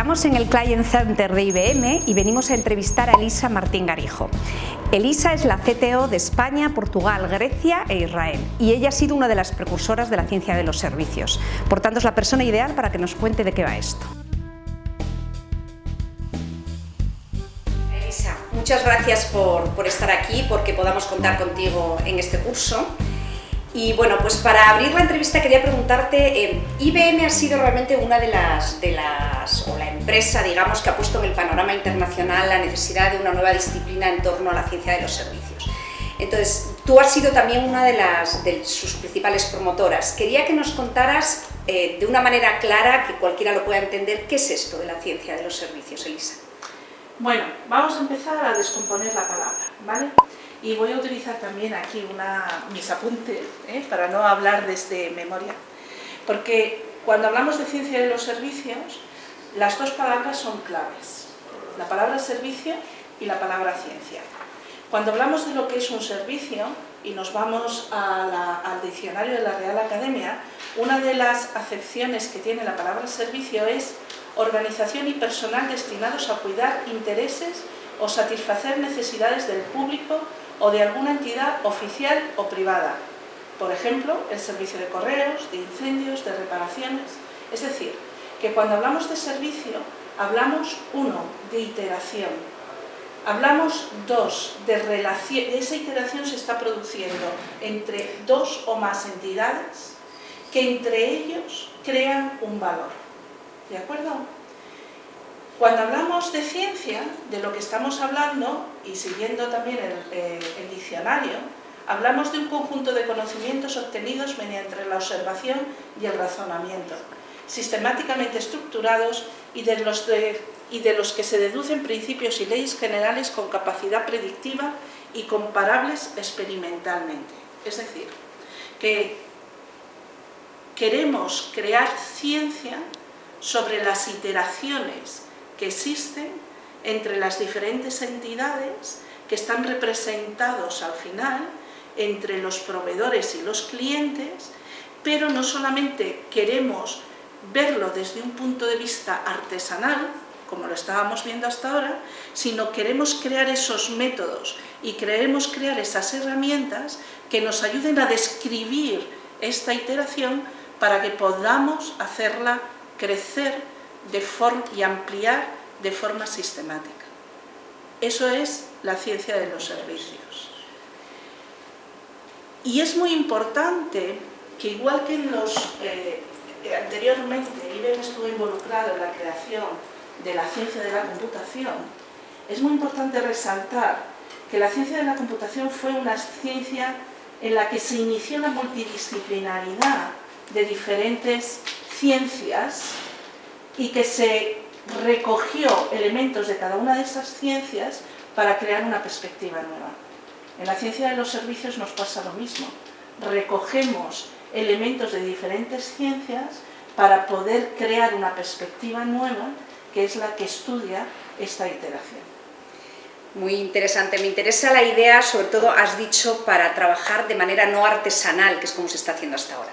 Estamos en el Client Center de IBM y venimos a entrevistar a Elisa Martín Garijo. Elisa es la CTO de España, Portugal, Grecia e Israel y ella ha sido una de las precursoras de la ciencia de los servicios. Por tanto, es la persona ideal para que nos cuente de qué va esto. Elisa, muchas gracias por, por estar aquí, porque podamos contar contigo en este curso. Y bueno, pues para abrir la entrevista quería preguntarte, eh, IBM ha sido realmente una de las, de las, o la empresa, digamos, que ha puesto en el panorama internacional la necesidad de una nueva disciplina en torno a la ciencia de los servicios. Entonces, tú has sido también una de, las, de sus principales promotoras. Quería que nos contaras eh, de una manera clara, que cualquiera lo pueda entender, qué es esto de la ciencia de los servicios, Elisa. Bueno, vamos a empezar a descomponer la palabra, ¿vale? Y voy a utilizar también aquí una, mis apuntes ¿eh? para no hablar desde memoria. Porque cuando hablamos de ciencia de los servicios, las dos palabras son claves. La palabra servicio y la palabra ciencia. Cuando hablamos de lo que es un servicio y nos vamos al diccionario de la Real Academia, una de las acepciones que tiene la palabra servicio es organización y personal destinados a cuidar intereses o satisfacer necesidades del público o de alguna entidad oficial o privada. Por ejemplo, el servicio de correos, de incendios, de reparaciones. Es decir, que cuando hablamos de servicio, hablamos, uno, de iteración. Hablamos, dos, de relación. Esa iteración se está produciendo entre dos o más entidades que entre ellos crean un valor. ¿De acuerdo? Cuando hablamos de ciencia, de lo que estamos hablando, y siguiendo también eh, el, diccionario, hablamos de un conjunto de conocimientos obtenidos mediante la observación y el razonamiento, sistemáticamente estructurados y de, los y de los que se deducen principios y leyes generales con capacidad predictiva y comparables experimentalmente. Es decir, que queremos crear ciencia sobre las iteraciones que existen entre las diferentes entidades que están representados al final entre los proveedores y los clientes, pero no solamente queremos verlo desde un punto de vista artesanal, como lo estábamos viendo hasta ahora, sino queremos crear esos métodos y queremos crear esas herramientas que nos ayuden a describir esta iteración para que podamos hacerla crecer y ampliar de forma sistemática. Eso es la ciencia de los servicios. Y es muy importante que igual que en los, eh, anteriormente IBM estuvo involucrado en la creación de la ciencia de la computación, es muy importante resaltar que la ciencia de la computación fue una ciencia en la que se inició la multidisciplinaridad de diferentes ciencias y que se recogió elementos de cada una de esas ciencias para crear una perspectiva nueva. En la ciencia de los servicios nos pasa lo mismo. Recogemos elementos de diferentes ciencias para poder crear una perspectiva nueva que es la que estudia esta iteración. Muy interesante, me interesa la idea, sobre todo has dicho, para trabajar de manera no artesanal, que es como se está haciendo hasta ahora.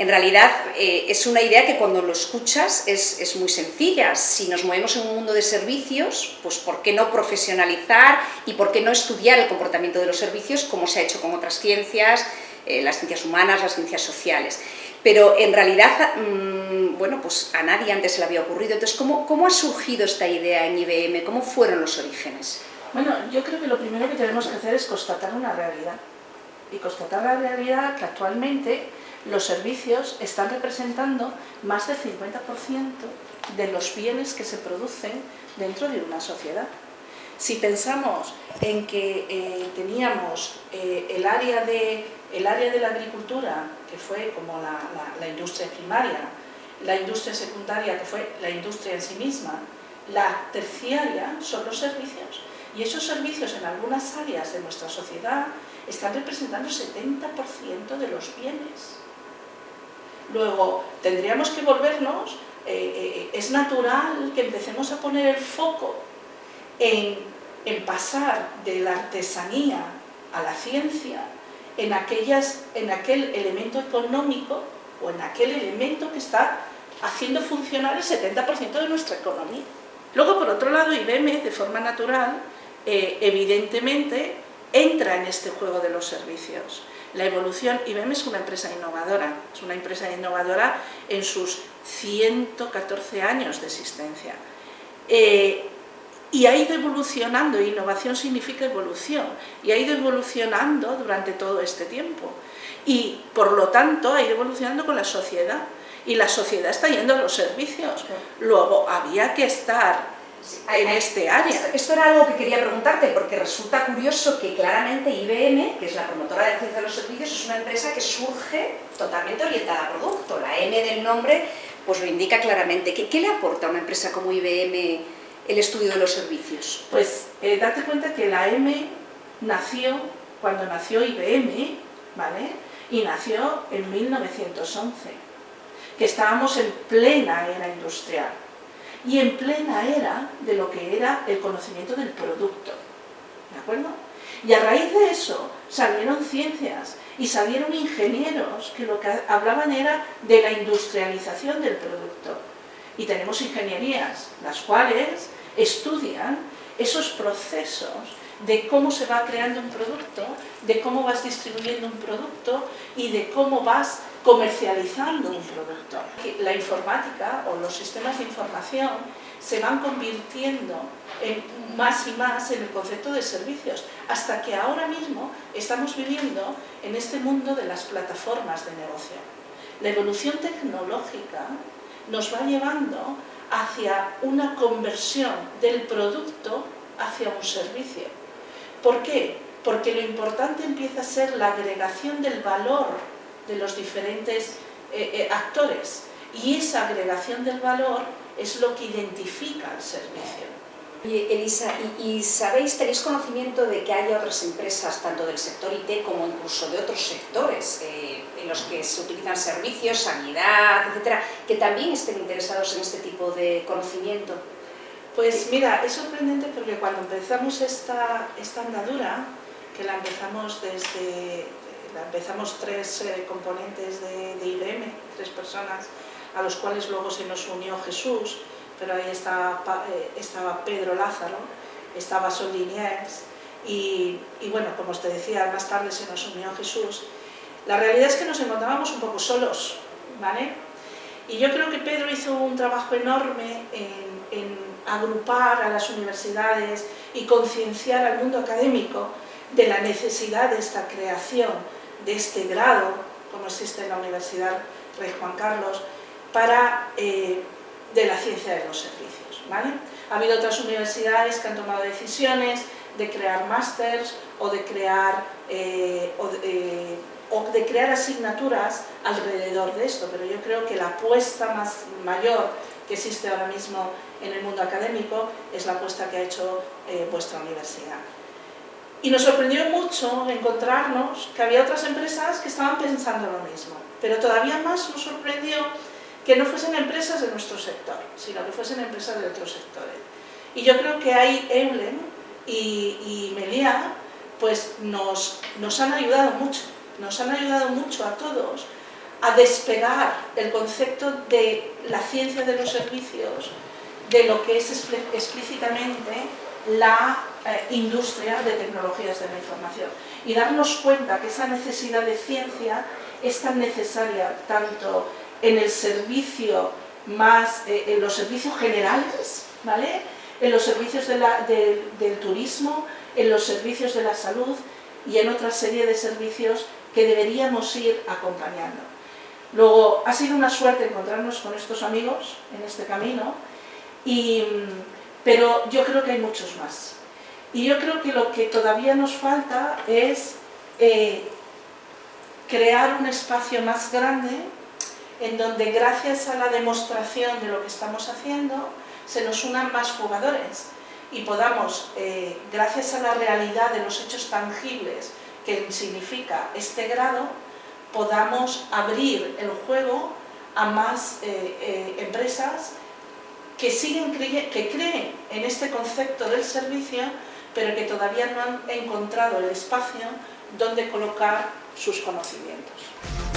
En realidad eh, es una idea que cuando lo escuchas es, muy sencilla. Si nos movemos en un mundo de servicios, pues ¿por qué no profesionalizar y por qué no estudiar el comportamiento de los servicios como se ha hecho con otras ciencias, eh, las ciencias humanas, las ciencias sociales? Pero en realidad, mm, bueno, pues a nadie antes se le había ocurrido. Entonces, ¿cómo, ¿cómo ha surgido esta idea en IBM? ¿Cómo fueron los orígenes? Bueno, yo creo que lo primero que tenemos que hacer es constatar una realidad. Y constatar la realidad que actualmente los servicios están representando más del 50% de los bienes que se producen dentro de una sociedad. Si pensamos en que eh, teníamos eh, el, área de, el área de la agricultura, que fue como la, la industria primaria, la industria secundaria, que fue la industria en sí misma, la terciaria son los servicios. Y esos servicios en algunas áreas de nuestra sociedad están representando el 70% de los bienes. Luego, tendríamos que volvernos, eh, eh, es natural que empecemos a poner el foco en, pasar de la artesanía a la ciencia, en, aquellas, en aquel elemento económico o en aquel elemento que está haciendo funcionar el 70% de nuestra economía. Luego, por otro lado, IBM, de forma natural, eh, evidentemente, entra en este juego de los servicios. La evolución, IBM es una empresa innovadora, es una empresa innovadora en sus 114 años de existencia. Eh, y ha ido evolucionando, innovación significa evolución, y ha ido evolucionando durante todo este tiempo. Y por lo tanto ha ido evolucionando con la sociedad, y la sociedad está yendo a los servicios. Luego había que estar en este área. Esto, era algo que quería preguntarte, porque resulta curioso que claramente IBM, que es la promotora de ciencia de los servicios, es una empresa que surge totalmente orientada a producto. La M del nombre pues lo indica claramente. ¿Qué, qué le aporta a una empresa como IBM el estudio de los servicios? Pues eh, date cuenta que la M nació cuando nació IBM, ¿vale? Y nació en 1911, que estábamos en plena era industrial y en plena era de lo que era el conocimiento del producto. ¿De acuerdo? Y a raíz de eso salieron ciencias y salieron ingenieros que lo que hablaban era de la industrialización del producto. Y tenemos ingenierías, las cuales estudian esos procesos de cómo se va creando un producto, de cómo vas distribuyendo un producto y de cómo vas comercializando un producto. La informática o los sistemas de información se van convirtiendo en más y más en el concepto de servicios, hasta que ahora mismo estamos viviendo en este mundo de las plataformas de negocio. La evolución tecnológica nos va llevando hacia una conversión del producto hacia un servicio. ¿Por qué? Porque lo importante empieza a ser la agregación del valor de los diferentes eh, eh, actores y esa agregación del valor es lo que identifica el servicio. Elisa, ¿y, sabéis, tenéis conocimiento de que hay otras empresas, tanto del sector IT como incluso de otros sectores, eh, en los que se utilizan servicios, sanidad, etcétera, que también estén interesados en este tipo de conocimiento? Pues mira, es sorprendente porque cuando empezamos esta, esta andadura, que la empezamos desde, la empezamos tres eh, componentes de, IBM, tres personas, a los cuales luego se nos unió Jesús, pero ahí estaba, eh, estaba Pedro Lázaro, estaba Sol y, y bueno, como os te decía, más tarde se nos unió Jesús. La realidad es que nos encontrábamos un poco solos, ¿vale? Y yo creo que Pedro hizo un trabajo enorme en, en agrupar a las universidades y concienciar al mundo académico de la necesidad de esta creación de este grado, como existe en la Universidad Rey Juan Carlos, para, eh, de la ciencia de los servicios. ¿vale? Ha habido otras universidades que han tomado decisiones de crear másters o de crear, eh, eh, o, de, crear asignaturas alrededor de esto, pero yo creo que la apuesta más mayor que existe ahora mismo en el mundo académico es la apuesta que ha hecho vuestra universidad. Y nos sorprendió mucho encontrarnos que había otras empresas que estaban pensando lo mismo. Pero todavía más nos sorprendió que no fuesen empresas de nuestro sector, sino que fuesen empresas de otros sectores. Y yo creo que ahí Eulen y, y Melia pues nos, nos han ayudado mucho, nos han ayudado mucho a todos a despegar el concepto de la ciencia de los servicios de lo que es explícitamente la eh, industria de tecnologías de la información y darnos cuenta que esa necesidad de ciencia es tan necesaria tanto en el servicio más, eh, en los servicios generales, ¿vale? en los servicios del turismo, en los servicios de la salud y en otra serie de servicios que deberíamos ir acompañando. Luego, ha sido una suerte encontrarnos con estos amigos en este camino, y, pero yo creo que hay muchos más. Y yo creo que lo que todavía nos falta es eh, crear un espacio más grande en donde gracias a la demostración de lo que estamos haciendo se nos unan más jugadores y podamos, eh, gracias a la realidad de los hechos tangibles que significa este grado, podamos abrir el juego a más eh, empresas que, siguen que creen en este concepto del servicio pero que todavía no han encontrado el espacio donde colocar sus conocimientos.